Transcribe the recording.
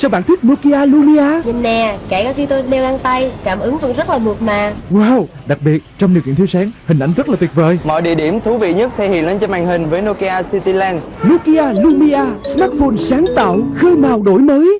Sao bạn thích Nokia Lumia Nhìn nè, kể cả khi tôi đeo găng tay, cảm ứng vẫn rất là mượt mà. Wow Đặc biệt trong điều kiện thiếu sáng Hình ảnh rất là tuyệt vời Mọi địa điểm thú vị nhất sẽ hiện lên trên màn hình với Nokia City Lens. Nokia Lumia Smartphone sáng tạo Khơi màu đổi mới